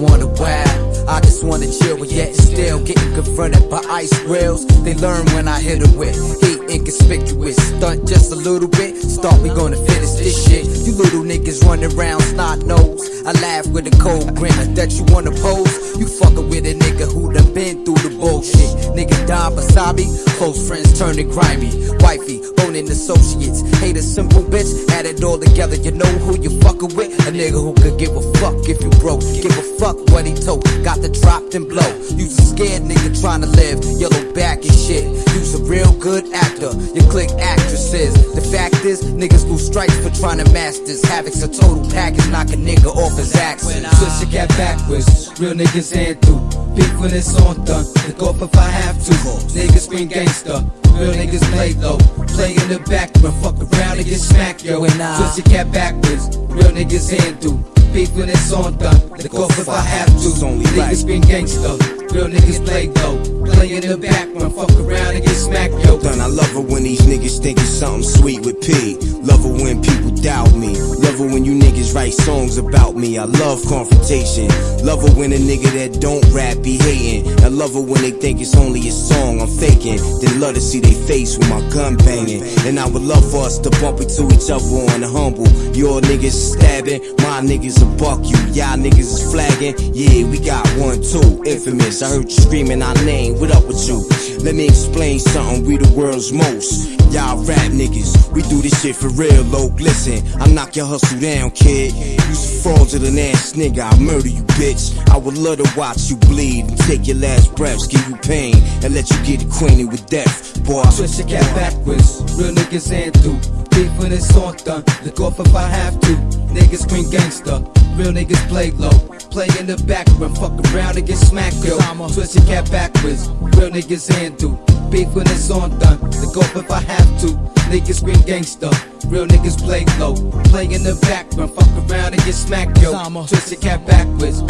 Wanna wow. I just wanna chill, but yet still getting confronted by ice grills. They learn when I hit them with heat inconspicuous. Stunt just a little bit, start we gonna finish this shit. You little niggas running around snot nose. I laugh with a cold grin. That you wanna pose. You fucking with a nigga who done been through the bullshit. Nigga Don Wasabi, close friends turn to grimy. Wifey, boning associates. Hate a simple bitch, add it all together. You know who you fucking with? A nigga who could give a fuck if you broke. Give a fuck what he told. Got the drop and blow. You's a scared nigga trying to live. Yellow back and shit. You's a real good actor. You click actresses. The fact is, niggas lose stripes for trying to masters. Havoc's a total package, knock a nigga off his axis. Twist your cat backwards, real niggas ain't through. Beef when it's on done, look off if I have to. Niggas scream gangster, real niggas play low. Play in the back, but fuck around and get smacked, yo. When I- Twist your cat backwards, real niggas through. Beef when it's on done, look off if I have to. It's only right. Niggas scream gangster, real niggas play low. Play in the back, but fuck around and get smacked, yo. Love it when these niggas think it's something sweet with P. Love it when people doubt me. Love it when you niggas write songs about me. I love confrontation. Love it when a nigga that don't rap be hating. I love it when they think it's only a song I'm faking. Then love to see they face with my gun banging. And I would love for us to bump into each other on the humble. Your niggas stabbing, my niggas will buck you. Y'all niggas is flagging. Yeah, we got one too. Infamous. I heard you screaming our name. What up with you? Let me explain something. We the world's most. Y'all rap niggas. We do this shit for real, low. Listen, I knock your hustle down, kid. Use You's a fraudulent ass nigga. I'll murder you, bitch. I would love to watch you bleed and take your last breaths, give you pain, and let you get acquainted with death. Boy, Twist your cat backwards, real niggas ain't through. Beef when it's on done, look off if I have to. Niggas scream gangster, real niggas play low. Play in the back, run fuck around and get smacked, yo. Twist your cap backwards, real niggas through. Beef when it's on done, look off if I have to. Niggas scream gangster, real niggas play low. Play in the back, run fuck around and get smacked, yo. I'm a Twist your cap backwards.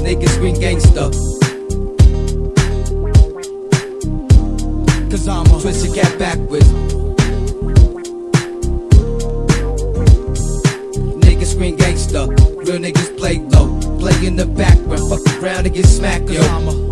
Niggas scream gangster. In the back, run fuck around and get smacked, yo.